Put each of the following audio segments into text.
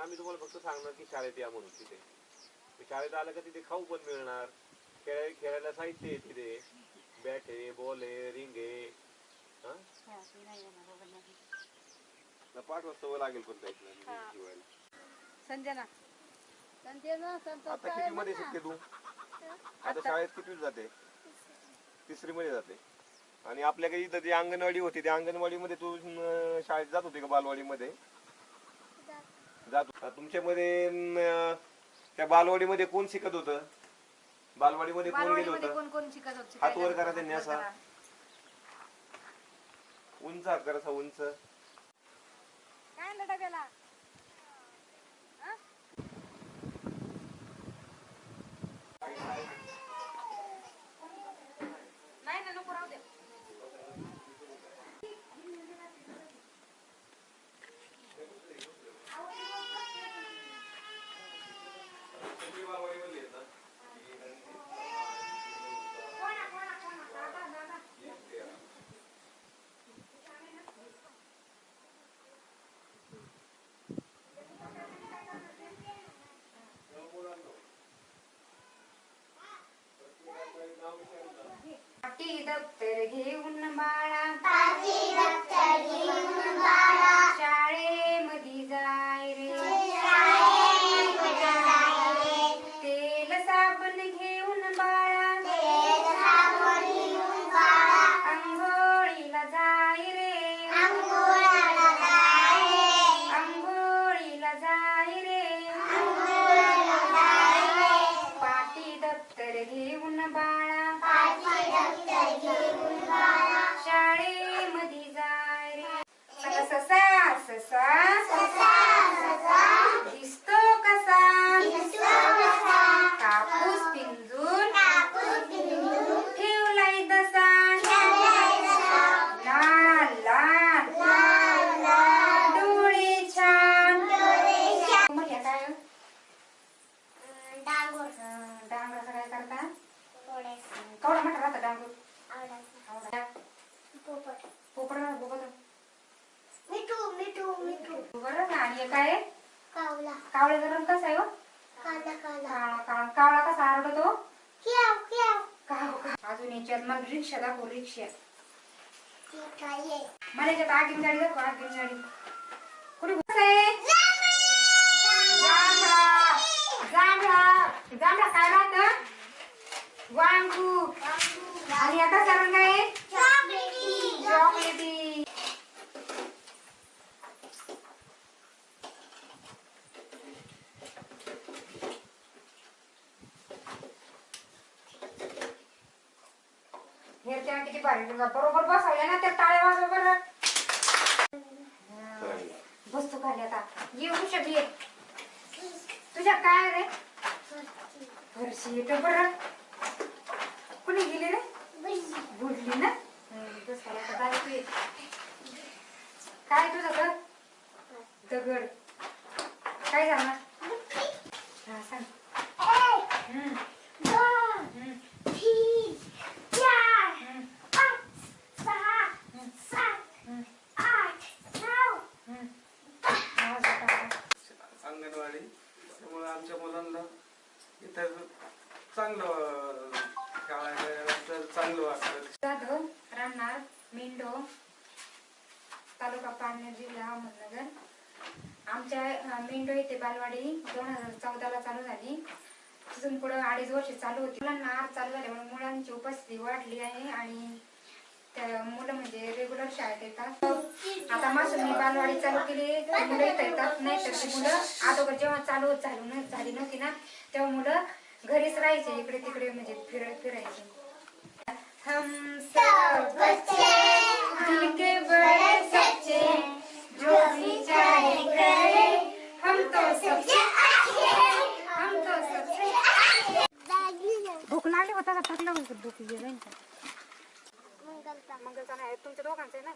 आम्ही तुम्हाला फक्त सांगणार की शाळेत या म्हणून तिथे. शाळेत आलं का तिथे खाऊ पण मिळणार. खेळाय खेळायला साहित्य आहे तिथे. बॅट आहे बॉल आहे रिंग आहे. हा? ना पाच वाजता लागेल पण त्याला. संजना. संजना संतोष आता किती मध्ये शिकते तू? आता शाळेत किती जाते? तिसरी मध्ये जाते. आणि आपल्याकडे इथं जी अंगणवाडी होती त्या अंगणवाडी मध्ये तू शाळेत जात होती का बालवाडी मध्ये जात. तुमच्यामध्ये अं, त्या बालवाडी मध्ये कोण शिकत होत? बालवाडी मध्ये कोण गेलं बालवाडीमध्ये होतं? कोण कोण शिकत होते? हात वर करा त्यांनी असा. उंच हात करा असा उंच. काय आणलं डब्याला? పట్టిద పెరిగి ఉన్న మా पोपट बोबत बरं ना आणि काय आहे? कावळ्याचा रंग कसा आहे हो? काळा काळा कावळा कसा आरडतो? काव काव. अजून याच्यात मला रिक्षा दाखव रिक्षा. मला याच्यात आगीन गाडी दाखव आगीन गाडी कुठे कसं आहे? जांभळा. जांभळा. काय राहत? वांगू. आणि आता रंग आहे चॉकलेटी हेरच्या किती भारी रंग. बरोबर बसवल्या ना त्या टाळ्या वाजवा बरं हा. बसतो खाली आता ये उषा बी ये. तुझ्या काय रे फरशी येतो बरं कुणी गेली रे? बुडली ना. काय तुझं घर दगड. काय झालं? हा सांग. हम्म, हम्म, आमच्या मेंढो येथे बालवाडी दोन हजार चौदाला चालू झाली. तिथून पुढे अडीच वर्ष चालू होती. मुलांना आज चालू झाल्यामुळे मुलांची उपस्थिती वाढली आहे आणि त्या मुलं म्हणजे रेग्युलर शाळेत येतात. आता मासून मी बालवाडी चालू केली मुलं इथं येतात. नाही तर ती मुलं अगोदर जेव्हा चालू झाली न- झाली नव्हती ना तेव्हा मुलं घरीच राहायचे इकडे तिकडे म्हणजे फिर फिरायचे. हम सब बच्चे दिल के बड़े सच्चे जो भी चाहे करे हम तो सबसे हम तो सबसे भूक लागली होता का? थकलं होतं भूक गेला मंगलचा नाही तुमच्या दोघांचं आहे ना?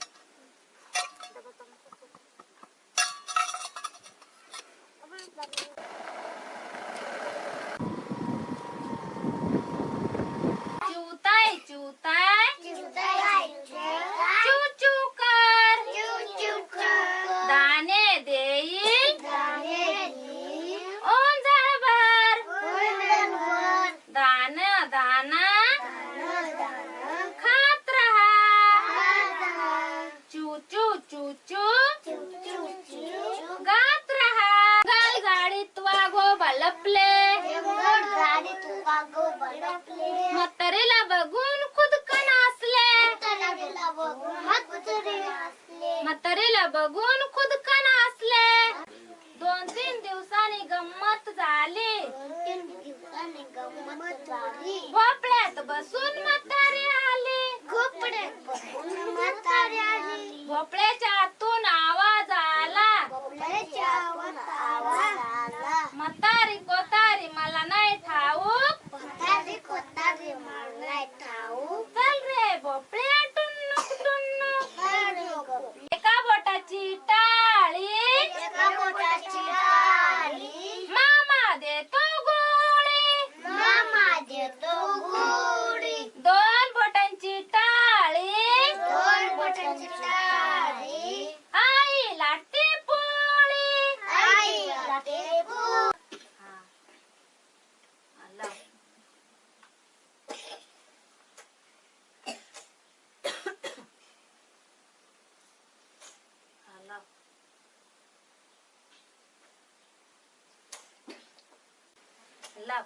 बसून म्हातारी आली. भोपळ्याच्या आतून आवाज आला म्हातारी कोतारी मला नाही ठाऊक चल रे भोपळ्या टुन्नुक टुन्नुक एका बोटाची टाळी मामा देतो गोळी दोन बोटांची टाळी आई लाटते पोळी आला. आला. लाव.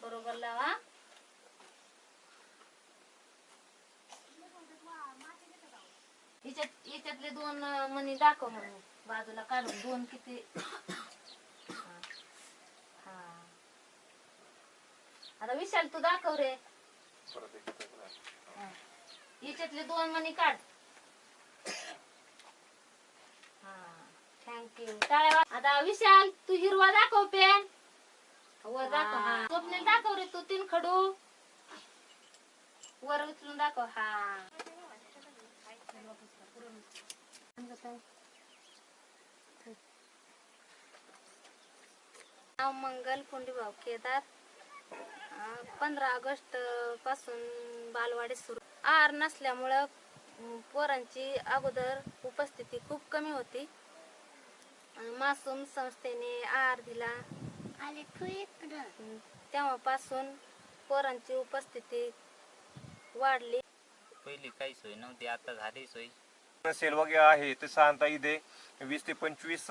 बरोबर लावा. याच्यात याच्यातले दोन मनी मणी दाखव म्हणून बाजूला काढून. दोन किती? हा. आता विशाल तू दाखव रे. याच्यातले दोन मणी काढ. हा थँक्यू टाळ्या वाज- आता विशाल तू हिरवा दाखव पेन. वर दाखव हा. दाखव रे तू तीन खडू. वर उचलून दाखव हा. मंगल पुंडीभाऊ केदार. पंधरा ऑगस्टपासून बालवाडी सुरू. आहार नसल्यामुळं पोरांची अगोदर उपस्थिती खूप कमी होती. मासूम संस्थेने आहार दिला. तेव्हापासून पोरांची उपस्थिती वाढली. पहिली काही सोय नव्हती आता झाली सोय. सेल वगैरे आहे ते साधारणतः इथे. वीस ते पंचवीस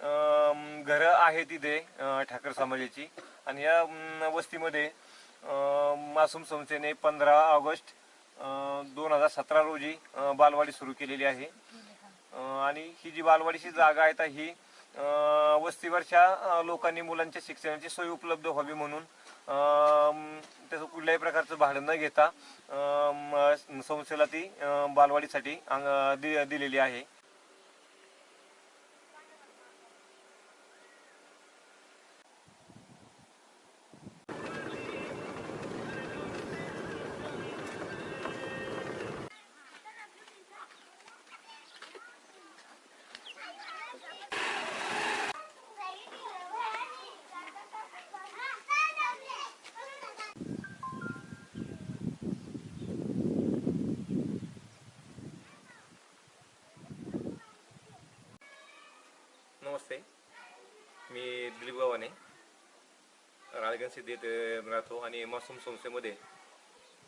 घरं आहेत इथे ठाकर समाजाची. आणि या वस्तीमध्ये मासूम संस्थेने पंधरा ऑगस्ट दोन हजार सतरा रोजी बालवाडी सुरू केलेली आहे. आणि ही जी बालवाडीची जागा आहे तर ही वस्तीवरच्या लोकांनी मुलांच्या शिक्षणाची सोय उपलब्ध व्हावी म्हणून त्याचं कुठल्याही प्रकारचं भाडं न घेता संस्थेला ती बालवाडीसाठी अंग- दि- दिलेली आहे. राळगण देत राहतो आणि मासूम संस्थेमध्ये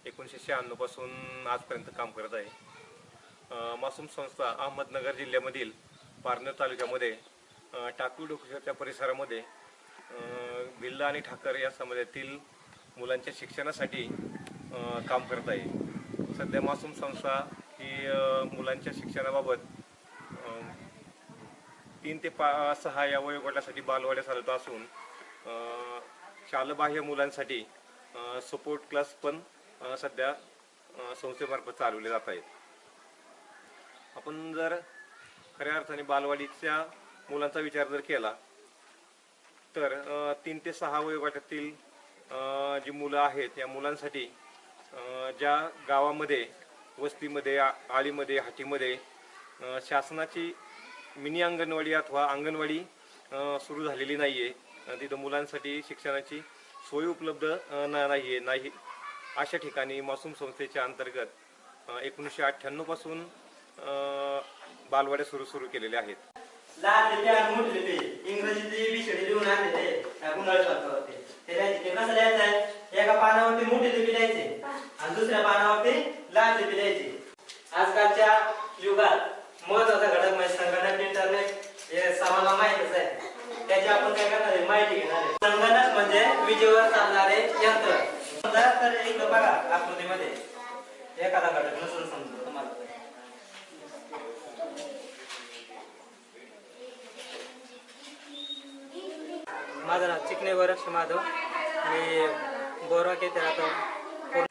एकोणीसशे शहाण्णवपासून आजपर्यंत काम करत आहे. मासूम संस्था अहमदनगर जिल्ह्यामधील पारनेर तालुक्यामध्ये टाकू डोकेश्वरच्या परिसरामध्ये अं, भिल्ला आणि ठाकर या समाजातील मुलांच्या शिक्षणासाठी काम करत आहे. सध्या मासूम संस्था ही मुलांच्या शिक्षणाबाबत तीन ते पा सहा या वयोगटासाठी बालवाड्या चालत असून शालबाह्य मुलांसाठी सपोर्ट क्लास पण सध्या संस्थेमार्फत चालवले जात आहेत. आपण जर खऱ्या अर्थाने बालवाडीच्या मुलांचा विचार जर केला तर तीन ते सहा वयोगटातील जी मुलं आहेत या मुलांसाठी ज्या गावामध्ये वस्तीमध्ये आळीमध्ये हाटीमध्ये शासनाची मिनी अंगणवाडी अथवा अंगणवाडी सुरू झालेली नाही आहे तिथं मुलांसाठी शिक्षणाची सोय उपलब्ध अं, नाही आहे नाही. अशा ठिकाणी मासूम संस्थेच्या अंतर्गत एकोणीसशे अठ्ठ्याण्णवपासून अं, बालवाड्या सुरू सुरू केलेल्या आहेत. लहान लिपी आणि मोठी लिपी इंग्रजीची विषय लिहून आणलेले त्या गुंडाळ शास्त्रावरती ते लिहायचे ते कसं लिहायचं एका पानावरती मोठी लिपी लिहायची आणि दुसऱ्या पानावरती लहान लिपी लिहायची आजकालच्या युगात महत्त्वाचा घटक म्हणजे संगणक इंटरनेट हे सर्वांना माहीतच आहे. त्याची आपण काय करणार आहे? माहिती घेणार आहे. संगणक म्हणजे विजेवर चालणारे यंत्र. समजा तर एक बघा आकृतीमध्ये. एखादा घटक नसून समजा तुम्हाला. माझं नाव चिकणे वरक्ष माधव. मी बोरवाक येथे राहतो.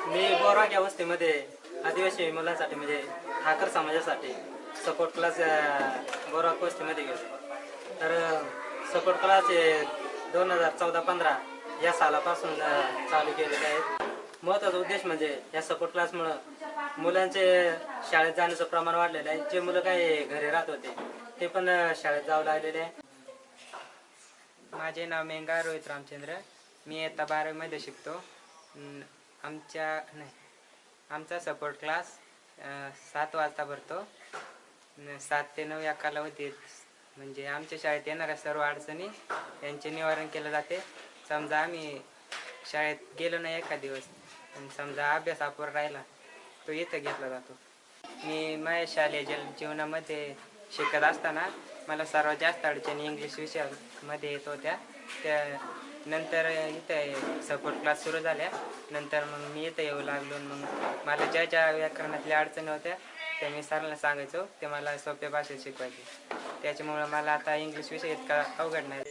मी बोरवाक या वस्तीमध्ये आदिवासी मुलांसाठी म्हणजे ठाकर समाजासाठी सपोर्ट क्लास बोरवाक वस्तीमध्ये गेलो तर सपोर्ट क्लास हे दोन हजार चौदा पंधरा या सालापासून चालू केलेले आहेत. महत्त्वाचा उद्देश म्हणजे या सपोर्ट क्लासमुळं मुलांचे शाळेत जाण्याचं प्रमाण वाढलेलं आहे. जे मुलं काही घरी राहत होते ते पण शाळेत जाऊ लागलेले आहे. माझे नाव मेंगा रोहित रामचंद्र. मी इयत्ता बारावीमध्ये शिकतो. आमच्या नाही आमचा सपोर्ट क्लास सात वाजता भरतो. सात ते नऊ या कालावधीत म्हणजे आमच्या शाळेत येणाऱ्या सर्व अडचणी यांचे निवारण केलं जाते. समजा आम्ही शाळेत गेलो नाही एखाद दिवस आणि समजा अभ्यास अपुरा राहिला तो इथं घेतला जातो. मी माझ्या शालेय जल जीवनामध्ये शिकत असताना मला सर्वात जास्त अडचणी इंग्लिश विषयामध्ये येत होत्या. त्या नंतर इथं सपोर्ट क्लास सुरू झाल्या. नंतर मग मी इथं येऊ लागलो मग मला ज्या ज्या व्याकरणातल्या अडचणी होत्या त्या मी सरांना सांगायचो ते मला सोप्या भाषेत शिकवायचे. त्याच्यामुळं मला आता इंग्लिश विषय इतका अवघड नाही.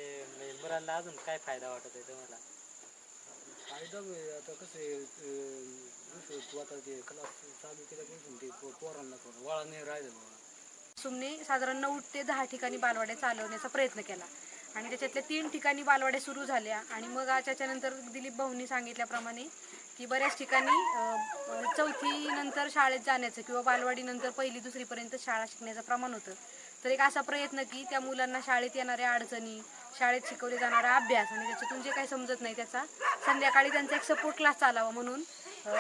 मुलांना अजून काय फायदा वाटत आहे तुम्हाला? फायदा आता कसं आहे अं, दुसरं तू आता ते क्लास चालू केल्यापासून ते पोरांना थोडं वळा नाही राहिलं मला सुमने साधारण नऊ ते दहा ठिकाणी बालवाड्या चालवण्याचा प्रयत्न केला. आणि त्याच्यातल्या तीन ठिकाणी बालवाड्या सुरू झाल्या. आणि मग त्याच्यानंतर दिलीप भाऊंनी सांगितल्याप्रमाणे की बऱ्याच ठिकाणी चौथीनंतर चौथी नंतर शाळेत जाण्याचं किंवा बालवाडीनंतर पहिली दुसरीपर्यंत शाळा शिकण्याचं प्रमाण होतं. तर एक असा प्रयत्न की त्या मुलांना शाळेत येणाऱ्या अडचणी शाळेत शिकवले जाणारा अभ्यास आणि त्याच्यातून जे काही समजत नाही त्याचा संध्याकाळी त्यांचा एक सपोर्ट क्लास चालावा म्हणून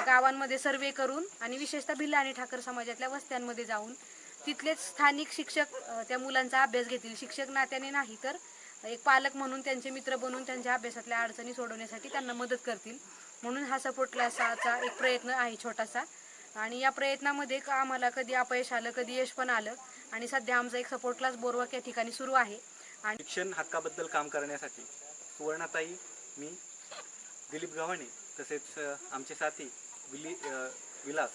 गावांमध्ये सर्वे करून आणि विशेषतः भिल्ला आणि ठाकर समाजातल्या वस्त्यांमध्ये जाऊन तिथलेच स्थानिक शिक्षक त्या मुलांचा अभ्यास घेतील. शिक्षक नात्याने नाही तर एक पालक म्हणून त्यांचे मित्र बनून त्यांच्या अभ्यासातल्या अडचणी सोडवण्यासाठी त्यांना मदत करतील. म्हणून हा सपोर्ट क्लासाचा एक प्रयत्न आहे छोटासा. आणि या प्रयत्नामध्ये क- आम्हाला कधी अपयश आलं कधी यश पण आलं. आणि सध्या आमचा एक सपोर्ट क्लास बोरवाक या ठिकाणी सुरू आहे. आणि शिक्षण हक्काबद्दल काम करण्यासाठी सुवर्णाताई मी दिलीप गव्हाणे तसेच आमचे साथी विली विलास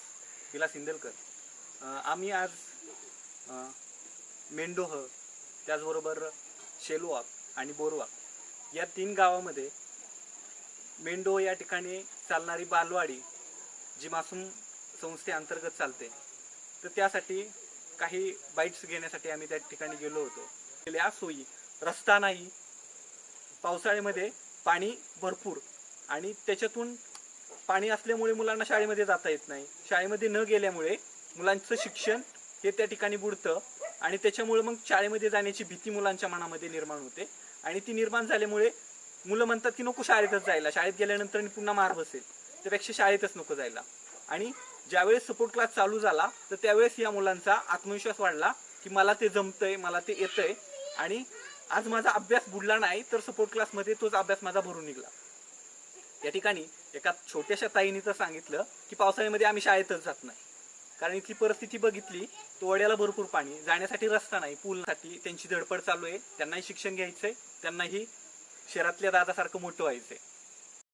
विलास इंदलकर. आम्ही आज मेंढोह त्याचबरोबर शेलुवाक आणि बोरवाक या तीन गावामध्ये मेंढो या ठिकाणी चालणारी बालवाडी जी मासूम संस्थेअंतर्गत चालते. तर त्यासाठी काही बाईट्स घेण्यासाठी आम्ही त्या ठिकाणी गेलो होतो. या सोयी रस्ता नाही पावसाळ्यामध्ये पाणी भरपूर आणि त्याच्यातून पाणी असल्यामुळे मुलांना शाळेमध्ये जाता येत नाही. शाळेमध्ये न गेल्यामुळे मुलांचं शिक्षण हे त्या ठिकाणी बुडतं आणि त्याच्यामुळे मग शाळेमध्ये जाण्याची भीती मुलांच्या मनामध्ये निर्माण होते आणि ती निर्माण झाल्यामुळे मुलं म्हणतात की नको शाळेतच जायला. शाळेत गेल्यानंतर पुन्हा मार बसेल. त्यापेक्षा शाळेतच नको जायला. आणि ज्यावेळेस सपोर्ट क्लास चालू झाला तर त्यावेळेस या मुलांचा आत्मविश्वास वाढला की मला ते जमतंय मला ते येतंय. आणि आज माझा अभ्यास बुडला नाही तर सपोर्ट क्लासमध्ये तोच अभ्यास माझा भरून निघला. या ठिकाणी एका छोट्याशा ताईने तर सांगितलं की पावसाळ्यामध्ये आम्ही शाळेतच जात नाही. कारण इथली परिस्थिती बघितली तो वड्याला भरपूर पाणी जाण्यासाठी रस्ता नाही पूलसाठी त्यांची धडपड चालू आहे त्यांनाही शिक्षण घ्यायचंय त्यांनाही शहरातल्या दादासारखं मोठं व्हायचंय.